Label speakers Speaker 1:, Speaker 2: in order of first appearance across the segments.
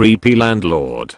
Speaker 1: creepy landlord.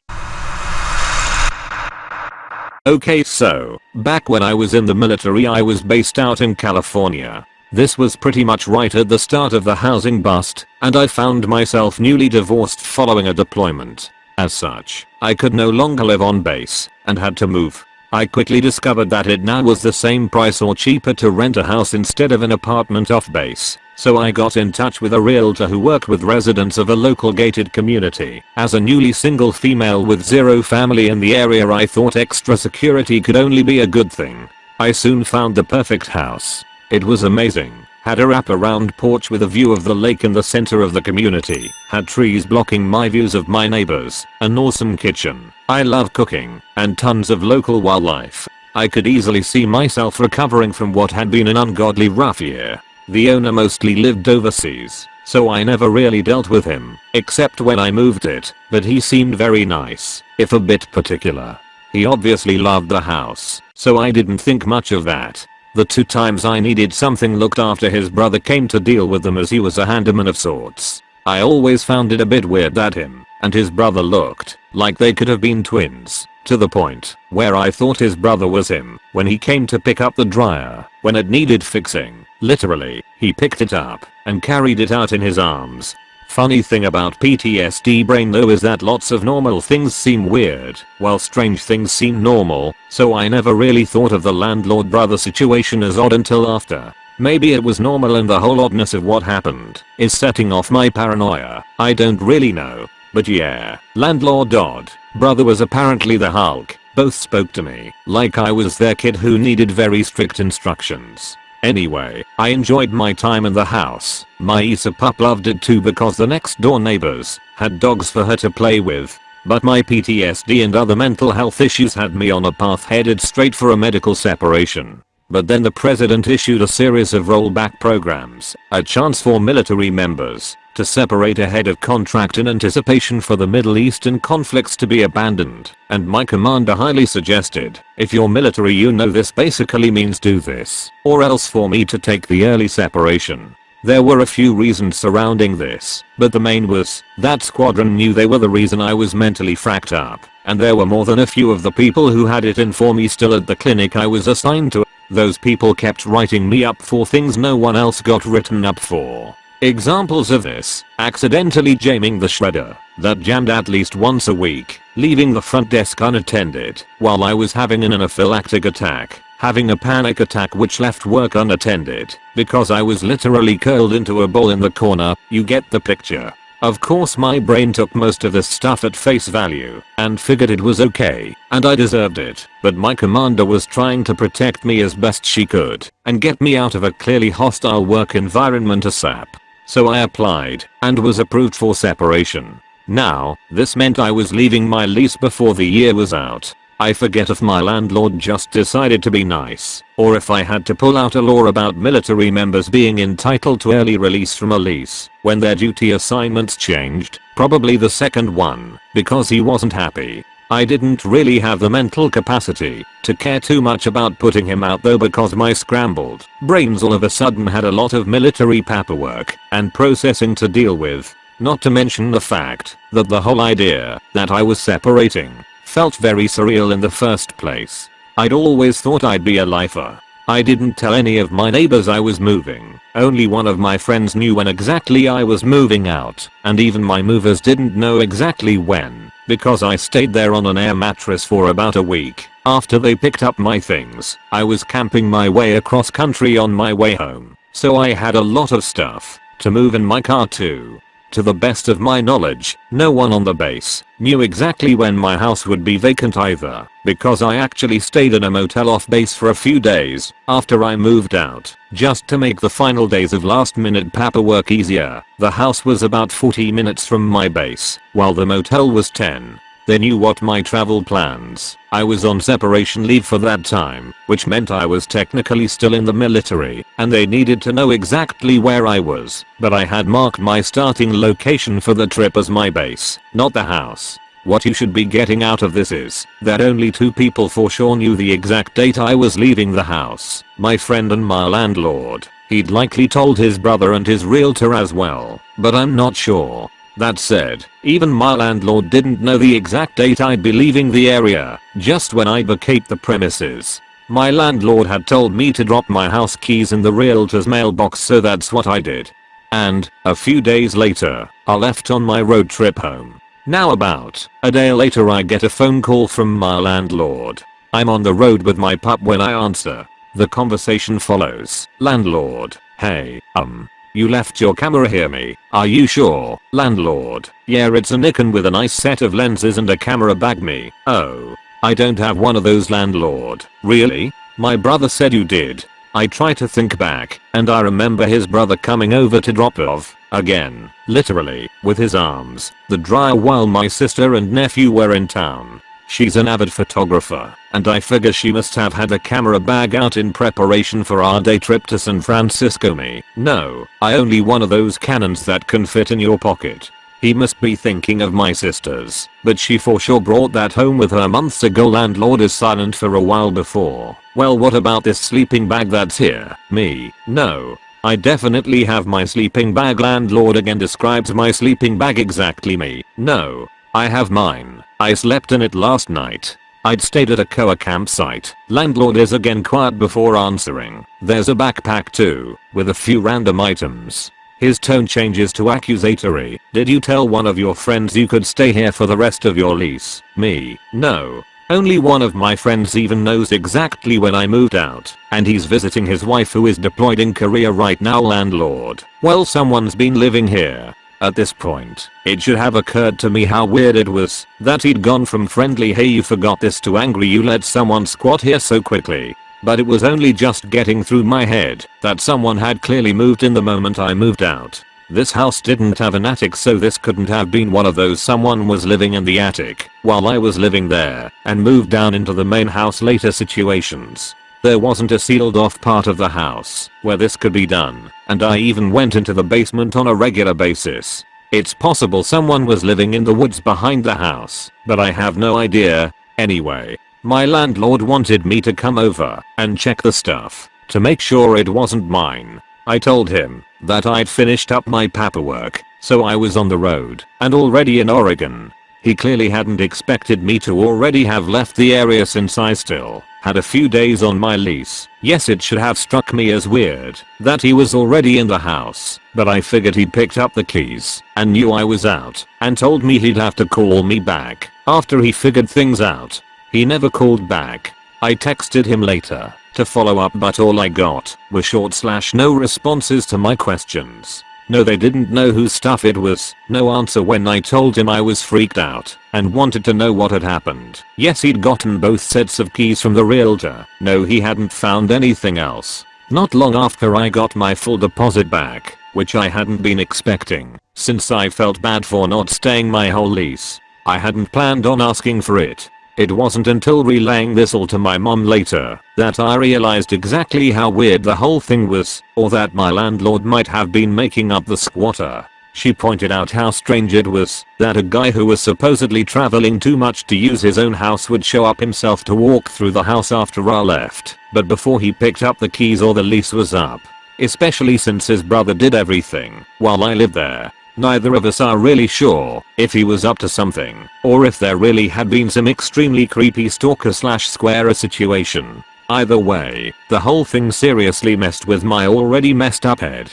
Speaker 1: Okay so, back when I was in the military I was based out in California. This was pretty much right at the start of the housing bust, and I found myself newly divorced following a deployment. As such, I could no longer live on base, and had to move. I quickly discovered that it now was the same price or cheaper to rent a house instead of an apartment off base. So I got in touch with a realtor who worked with residents of a local gated community. As a newly single female with zero family in the area I thought extra security could only be a good thing. I soon found the perfect house. It was amazing. Had a wraparound porch with a view of the lake in the center of the community. Had trees blocking my views of my neighbors. An awesome kitchen. I love cooking. And tons of local wildlife. I could easily see myself recovering from what had been an ungodly rough year. The owner mostly lived overseas, so I never really dealt with him, except when I moved it, but he seemed very nice, if a bit particular. He obviously loved the house, so I didn't think much of that. The two times I needed something looked after his brother came to deal with them as he was a handyman of sorts. I always found it a bit weird that him and his brother looked like they could have been twins. To the point where I thought his brother was him when he came to pick up the dryer when it needed fixing. Literally, he picked it up and carried it out in his arms. Funny thing about PTSD brain though is that lots of normal things seem weird while strange things seem normal, so I never really thought of the landlord brother situation as odd until after. Maybe it was normal and the whole oddness of what happened is setting off my paranoia. I don't really know. But yeah, landlord Dodd, Brother was apparently the Hulk. Both spoke to me like I was their kid who needed very strict instructions. Anyway, I enjoyed my time in the house. My Isa pup loved it too because the next door neighbors had dogs for her to play with. But my PTSD and other mental health issues had me on a path headed straight for a medical separation. But then the president issued a series of rollback programs, a chance for military members to separate ahead of contract in anticipation for the Middle Eastern conflicts to be abandoned, and my commander highly suggested, if you're military you know this basically means do this, or else for me to take the early separation. There were a few reasons surrounding this, but the main was, that squadron knew they were the reason I was mentally fracked up, and there were more than a few of the people who had it in for me still at the clinic I was assigned to. Those people kept writing me up for things no one else got written up for. Examples of this, accidentally jamming the shredder, that jammed at least once a week, leaving the front desk unattended while I was having an anaphylactic attack, having a panic attack which left work unattended because I was literally curled into a ball in the corner, you get the picture. Of course my brain took most of this stuff at face value and figured it was okay and I deserved it, but my commander was trying to protect me as best she could and get me out of a clearly hostile work environment ASAP. So I applied and was approved for separation. Now, this meant I was leaving my lease before the year was out. I forget if my landlord just decided to be nice, or if I had to pull out a law about military members being entitled to early release from a lease when their duty assignments changed, probably the second one, because he wasn't happy. I didn't really have the mental capacity to care too much about putting him out though because my scrambled brains all of a sudden had a lot of military paperwork and processing to deal with. Not to mention the fact that the whole idea that I was separating felt very surreal in the first place. I'd always thought I'd be a lifer I didn't tell any of my neighbors I was moving. Only one of my friends knew when exactly I was moving out, and even my movers didn't know exactly when, because I stayed there on an air mattress for about a week. After they picked up my things, I was camping my way across country on my way home, so I had a lot of stuff to move in my car too. To the best of my knowledge, no one on the base knew exactly when my house would be vacant either, because I actually stayed in a motel off base for a few days after I moved out, just to make the final days of last minute paperwork easier. The house was about 40 minutes from my base, while the motel was 10. They knew what my travel plans. I was on separation leave for that time, which meant I was technically still in the military, and they needed to know exactly where I was, but I had marked my starting location for the trip as my base, not the house. What you should be getting out of this is that only two people for sure knew the exact date I was leaving the house, my friend and my landlord. He'd likely told his brother and his realtor as well, but I'm not sure. That said, even my landlord didn't know the exact date I'd be leaving the area, just when I'd vacate the premises. My landlord had told me to drop my house keys in the realtor's mailbox so that's what I did. And, a few days later, I left on my road trip home. Now about a day later I get a phone call from my landlord. I'm on the road with my pup when I answer. The conversation follows. Landlord, hey, um, you left your camera here me, are you sure? Landlord, yeah it's a Nikon with a nice set of lenses and a camera bag me. Oh, I don't have one of those landlord. Really? My brother said you did. I try to think back, and I remember his brother coming over to drop off, again, literally, with his arms, the dryer while my sister and nephew were in town. She's an avid photographer, and I figure she must have had a camera bag out in preparation for our day trip to San Francisco me. No, I only one of those Canons that can fit in your pocket. He must be thinking of my sisters, but she for sure brought that home with her months ago landlord is silent for a while before. Well what about this sleeping bag that's here? Me? No. I definitely have my sleeping bag landlord again describes my sleeping bag exactly me. No. I have mine. I slept in it last night. I'd stayed at a Koa campsite. Landlord is again quiet before answering. There's a backpack too, with a few random items. His tone changes to accusatory. Did you tell one of your friends you could stay here for the rest of your lease? Me. No. Only one of my friends even knows exactly when I moved out, and he's visiting his wife who is deployed in Korea right now landlord. Well someone's been living here. At this point, it should have occurred to me how weird it was that he'd gone from friendly hey you forgot this to angry you let someone squat here so quickly. But it was only just getting through my head that someone had clearly moved in the moment I moved out. This house didn't have an attic so this couldn't have been one of those someone was living in the attic while I was living there and moved down into the main house later situations. There wasn't a sealed off part of the house where this could be done and I even went into the basement on a regular basis. It's possible someone was living in the woods behind the house, but I have no idea. Anyway, my landlord wanted me to come over and check the stuff to make sure it wasn't mine. I told him that I'd finished up my paperwork, so I was on the road and already in Oregon. He clearly hadn't expected me to already have left the area since I still had a few days on my lease. Yes it should have struck me as weird that he was already in the house, but I figured he'd picked up the keys and knew I was out and told me he'd have to call me back after he figured things out. He never called back. I texted him later to follow up but all I got were short slash no responses to my questions. No they didn't know whose stuff it was, no answer when I told him I was freaked out and wanted to know what had happened. Yes he'd gotten both sets of keys from the realtor, no he hadn't found anything else. Not long after I got my full deposit back, which I hadn't been expecting, since I felt bad for not staying my whole lease. I hadn't planned on asking for it, it wasn't until relaying this all to my mom later that I realized exactly how weird the whole thing was or that my landlord might have been making up the squatter. She pointed out how strange it was that a guy who was supposedly traveling too much to use his own house would show up himself to walk through the house after I left, but before he picked up the keys or the lease was up. Especially since his brother did everything while I lived there. Neither of us are really sure if he was up to something or if there really had been some extremely creepy stalker slash squarer situation. Either way, the whole thing seriously messed with my already messed up head.